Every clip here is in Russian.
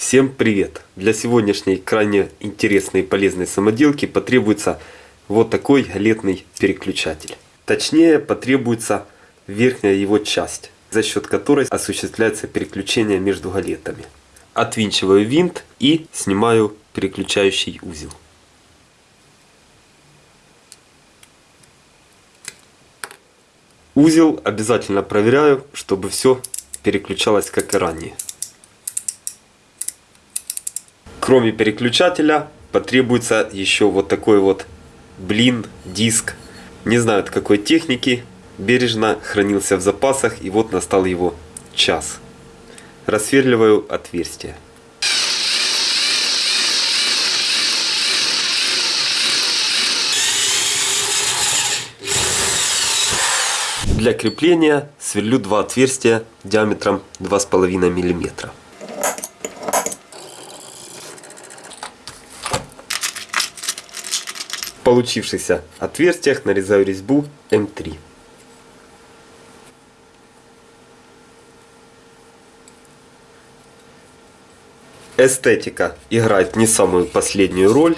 Всем привет! Для сегодняшней крайне интересной и полезной самоделки потребуется вот такой галетный переключатель. Точнее потребуется верхняя его часть, за счет которой осуществляется переключение между галетами. Отвинчиваю винт и снимаю переключающий узел. Узел обязательно проверяю, чтобы все переключалось как и ранее. Кроме переключателя потребуется еще вот такой вот блин, диск. Не знаю от какой техники, бережно хранился в запасах и вот настал его час. Рассверливаю отверстие. Для крепления сверлю два отверстия диаметром 2,5 мм. Получившихся отверстиях нарезаю резьбу М3. Эстетика играет не самую последнюю роль,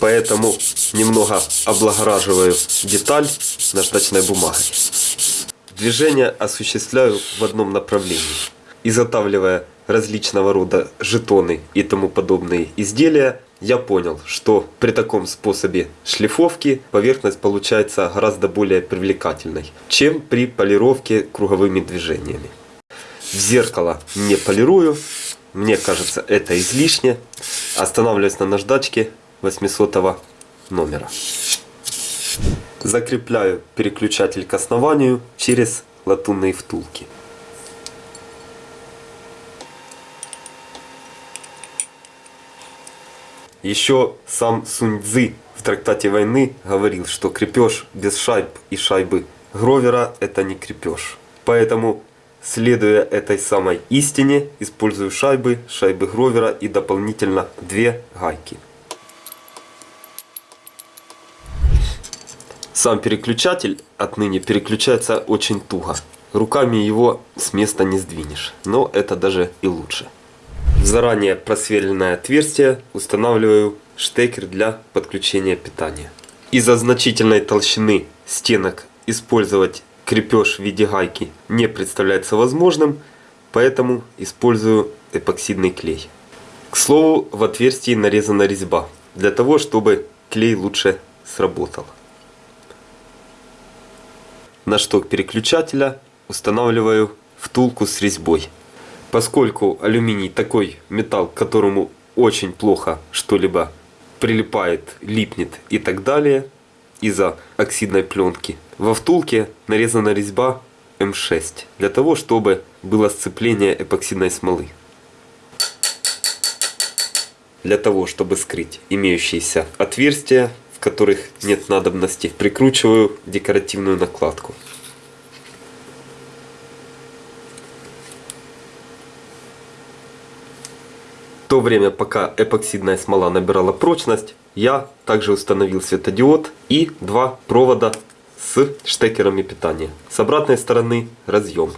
поэтому немного облагораживаю деталь наждачной бумагой. Движение осуществляю в одном направлении. Изготавливая различного рода жетоны и тому подобные изделия, я понял, что при таком способе шлифовки поверхность получается гораздо более привлекательной, чем при полировке круговыми движениями. В зеркало не полирую, мне кажется это излишне. Останавливаюсь на наждачке 800 номера. Закрепляю переключатель к основанию через латунные втулки. Еще сам Сунь Цзы в трактате войны говорил, что крепеж без шайб и шайбы Гровера это не крепеж. Поэтому, следуя этой самой истине, использую шайбы, шайбы Гровера и дополнительно две гайки. Сам переключатель отныне переключается очень туго. Руками его с места не сдвинешь, но это даже и лучше. В заранее просверленное отверстие устанавливаю штекер для подключения питания. Из-за значительной толщины стенок использовать крепеж в виде гайки не представляется возможным, поэтому использую эпоксидный клей. К слову, в отверстии нарезана резьба, для того, чтобы клей лучше сработал. На шток переключателя устанавливаю втулку с резьбой. Поскольку алюминий такой металл, к которому очень плохо что-либо прилипает, липнет и так далее из-за оксидной пленки, во втулке нарезана резьба М6 для того, чтобы было сцепление эпоксидной смолы. Для того, чтобы скрыть имеющиеся отверстия в которых нет надобности, прикручиваю декоративную накладку. То время, пока эпоксидная смола набирала прочность, я также установил светодиод и два провода с штекерами питания. С обратной стороны разъем.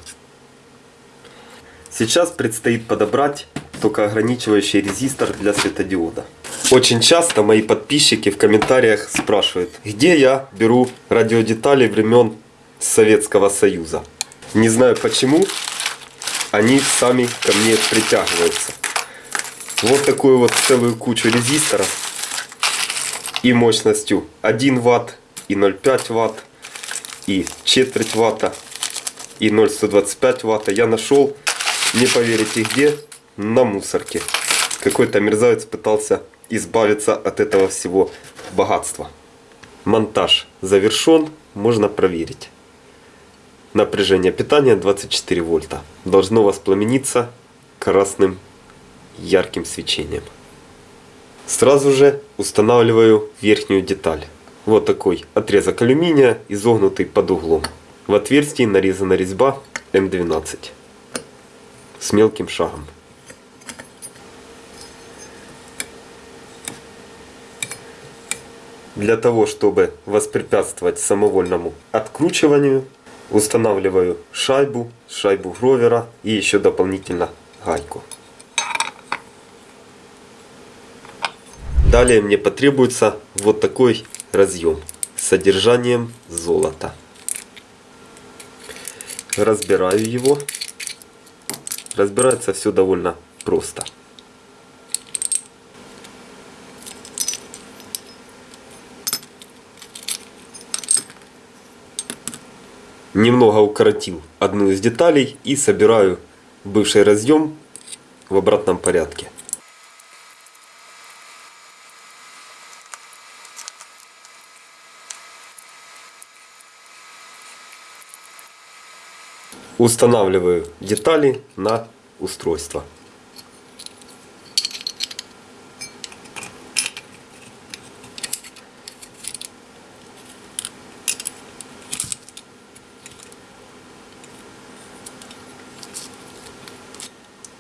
Сейчас предстоит подобрать токоограничивающий резистор для светодиода. Очень часто мои подписчики в комментариях спрашивают, где я беру радиодетали времен Советского Союза. Не знаю почему, они сами ко мне притягиваются. Вот такую вот целую кучу резисторов и мощностью 1 Вт, и 0,5 Вт, и четверть Ватта, и 0,125 Ватта я нашел, не поверите где, на мусорке. Какой-то мерзавец пытался избавиться от этого всего богатства. Монтаж завершен, можно проверить. Напряжение питания 24 вольта. Должно воспламениться красным ярким свечением. Сразу же устанавливаю верхнюю деталь. Вот такой отрезок алюминия, изогнутый под углом. В отверстии нарезана резьба М12 с мелким шагом. Для того, чтобы воспрепятствовать самовольному откручиванию, устанавливаю шайбу, шайбу гровера и еще дополнительно гайку. Далее мне потребуется вот такой разъем с содержанием золота. Разбираю его. Разбирается все довольно просто. Немного укоротил одну из деталей и собираю бывший разъем в обратном порядке. Устанавливаю детали на устройство.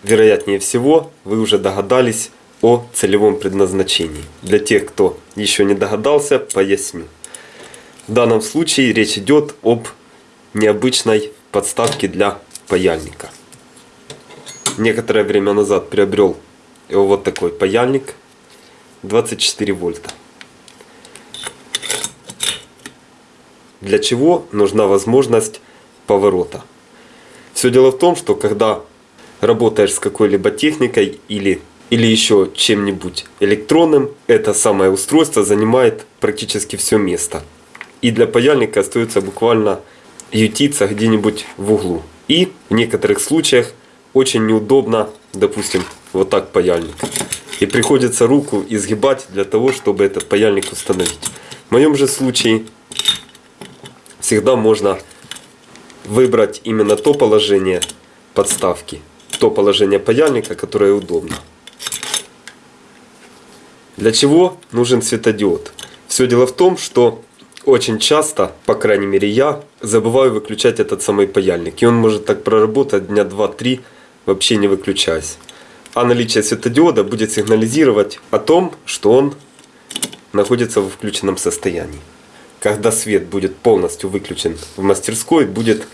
Вероятнее всего, вы уже догадались о целевом предназначении. Для тех, кто еще не догадался, поясню. В данном случае речь идет об необычной подставки для паяльника. Некоторое время назад приобрел вот такой паяльник 24 вольта. Для чего нужна возможность поворота? Все дело в том, что когда работаешь с какой-либо техникой или, или еще чем-нибудь электронным, это самое устройство занимает практически все место. И для паяльника остается буквально ютиться где-нибудь в углу. И в некоторых случаях очень неудобно, допустим, вот так паяльник. И приходится руку изгибать для того, чтобы этот паяльник установить. В моем же случае всегда можно выбрать именно то положение подставки, то положение паяльника, которое удобно. Для чего нужен светодиод? Все дело в том, что очень часто, по крайней мере я, забываю выключать этот самый паяльник. И он может так проработать дня 2-3, вообще не выключаясь. А наличие светодиода будет сигнализировать о том, что он находится в включенном состоянии. Когда свет будет полностью выключен в мастерской, будет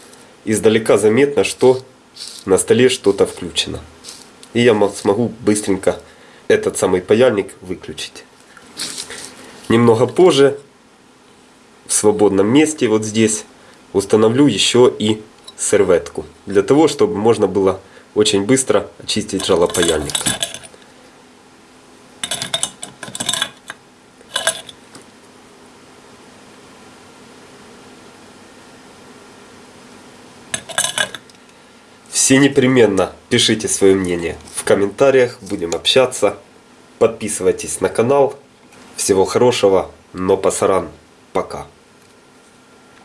издалека заметно, что на столе что-то включено. И я смогу быстренько этот самый паяльник выключить. Немного позже в свободном месте вот здесь установлю еще и серветку. Для того, чтобы можно было очень быстро очистить жалопаяльник. Все непременно пишите свое мнение в комментариях, будем общаться. Подписывайтесь на канал. Всего хорошего, но пасаран. Пока.